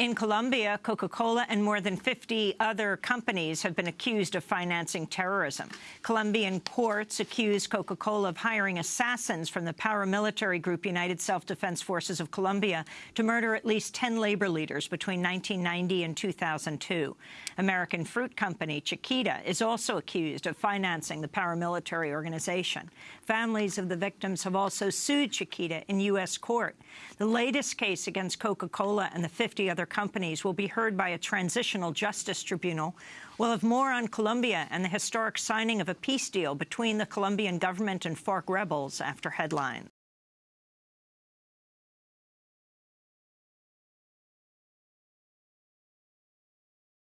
In Colombia, Coca-Cola and more than 50 other companies have been accused of financing terrorism. Colombian courts accused Coca-Cola of hiring assassins from the paramilitary group United Self-Defense Forces of Colombia to murder at least 10 labor leaders between 1990 and 2002. American fruit company Chiquita is also accused of financing the paramilitary organization. Families of the victims have also sued Chiquita in U.S. court. The latest case against Coca-Cola and the 50 other companies will be heard by a transitional justice tribunal. We'll have more on Colombia and the historic signing of a peace deal between the Colombian government and FARC rebels after headlines.